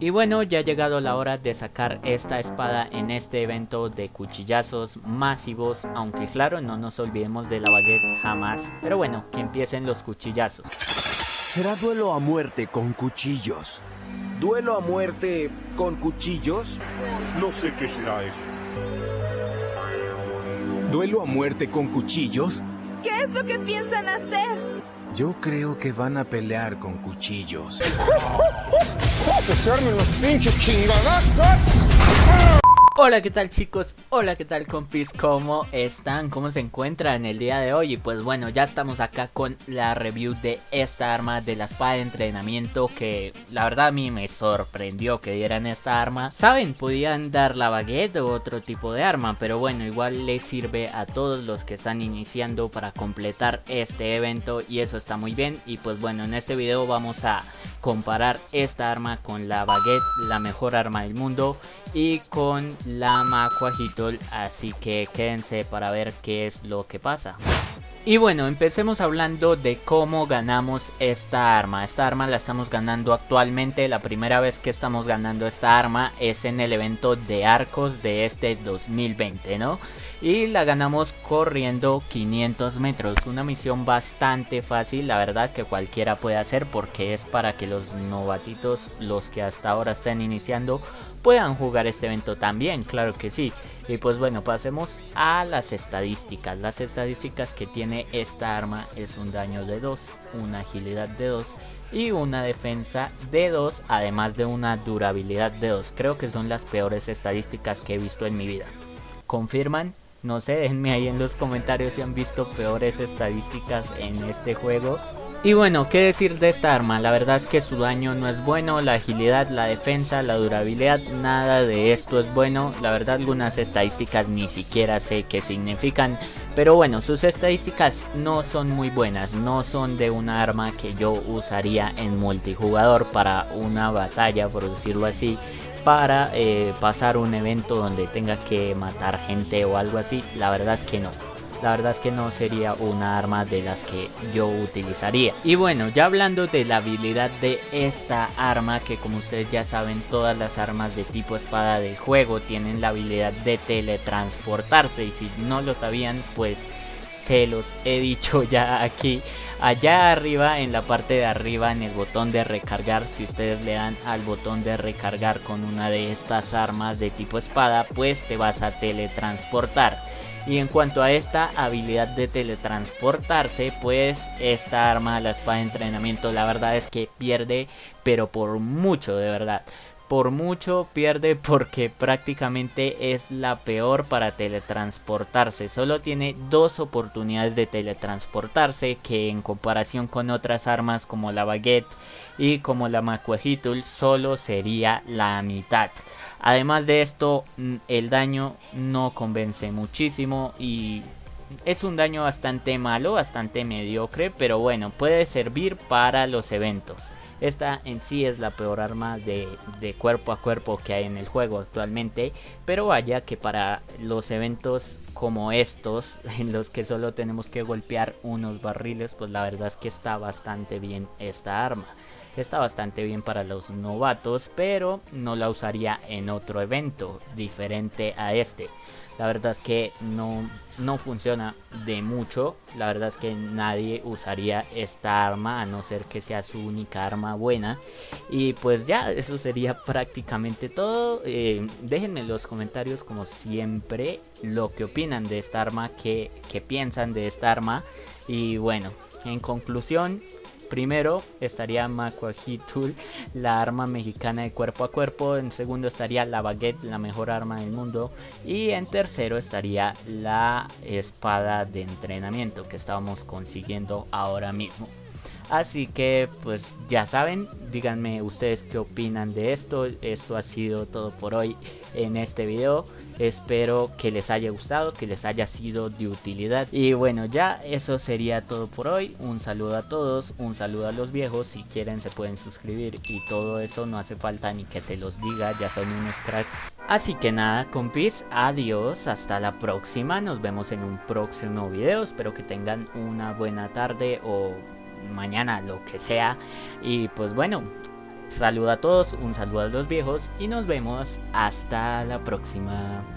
Y bueno, ya ha llegado la hora de sacar esta espada en este evento de cuchillazos masivos, aunque claro, no nos olvidemos de la baguette jamás. Pero bueno, que empiecen los cuchillazos. Será duelo a muerte con cuchillos. ¿Duelo a muerte con cuchillos? No sé qué será eso. ¿Duelo a muerte con cuchillos? ¿Qué es lo que piensan hacer? Yo creo que van a pelear con cuchillos. Hola, ¿qué tal chicos? Hola, ¿qué tal compis? ¿Cómo están? ¿Cómo se encuentran el día de hoy? Y pues bueno, ya estamos acá con la review de esta arma de la espada de entrenamiento que la verdad a mí me sorprendió que dieran esta arma. Saben, podían dar la baguette o otro tipo de arma, pero bueno, igual les sirve a todos los que están iniciando para completar este evento y eso está muy bien. Y pues bueno, en este video vamos a comparar esta arma con la baguette, la mejor arma del mundo y con la Macuajitol, así que quédense para ver qué es lo que pasa. Y bueno, empecemos hablando de cómo ganamos esta arma. Esta arma la estamos ganando actualmente. La primera vez que estamos ganando esta arma es en el evento de arcos de este 2020, ¿no? Y la ganamos corriendo 500 metros. Una misión bastante fácil, la verdad que cualquiera puede hacer porque es para que los novatitos, los que hasta ahora están iniciando, puedan jugar este evento también, claro que sí. Y pues bueno, pasemos a las estadísticas. Las estadísticas que tiene esta arma es un daño de 2, una agilidad de 2 y una defensa de 2, además de una durabilidad de 2. Creo que son las peores estadísticas que he visto en mi vida. ¿Confirman? No sé, déjenme ahí en los comentarios si han visto peores estadísticas en este juego. Y bueno, qué decir de esta arma, la verdad es que su daño no es bueno, la agilidad, la defensa, la durabilidad, nada de esto es bueno, la verdad algunas estadísticas ni siquiera sé qué significan, pero bueno, sus estadísticas no son muy buenas, no son de una arma que yo usaría en multijugador para una batalla, por decirlo así, para eh, pasar un evento donde tenga que matar gente o algo así, la verdad es que no la verdad es que no sería una arma de las que yo utilizaría. Y bueno, ya hablando de la habilidad de esta arma, que como ustedes ya saben, todas las armas de tipo espada del juego tienen la habilidad de teletransportarse. Y si no lo sabían, pues se los he dicho ya aquí allá arriba en la parte de arriba en el botón de recargar. Si ustedes le dan al botón de recargar con una de estas armas de tipo espada pues te vas a teletransportar y en cuanto a esta habilidad de teletransportarse, pues esta arma, la espada de entrenamiento, la verdad es que pierde, pero por mucho, de verdad. Por mucho pierde porque prácticamente es la peor para teletransportarse. Solo tiene dos oportunidades de teletransportarse que en comparación con otras armas como la baguette y como la macuajitul solo sería la mitad. Además de esto, mm, el daño no convence muchísimo y es un daño bastante malo, bastante mediocre, pero bueno, puede servir para los eventos. Esta en sí es la peor arma de, de, cuerpo a cuerpo que hay en el juego actualmente. Pero vaya que para los eventos como estos, en los que solo tenemos que golpear unos barriles, pues la verdad es que está bastante bien esta arma. Está bastante bien para los novatos, pero no la usaría en otro evento diferente a este. La verdad es que no, no funciona de mucho. La verdad es que nadie usaría esta arma a no ser que sea su única arma buena. Y pues ya, eso sería prácticamente todo. Eh, déjenme en los comentarios como siempre lo que opinan de esta arma, qué, qué piensan de esta arma. Y bueno, en conclusión, Primero estaría Macuajitul, la arma mexicana de cuerpo a cuerpo. En segundo estaría la baguette, la mejor arma del mundo. Y en tercero estaría la espada de entrenamiento que estábamos consiguiendo ahora mismo. Así que pues ya saben, díganme ustedes qué opinan de esto. Esto ha sido todo por hoy en este video. Espero que les haya gustado, que les haya sido de utilidad. Y bueno, ya eso sería todo por hoy. Un saludo a todos, un saludo a los viejos. Si quieren se pueden suscribir y todo eso no hace falta ni que se los diga, ya son unos cracks. Así que nada, compis, adiós, hasta la próxima. Nos vemos en un próximo video. Espero que tengan una buena tarde o mañana, lo que sea. Y pues bueno, saludo a todos, un saludo a los viejos y nos vemos hasta la próxima.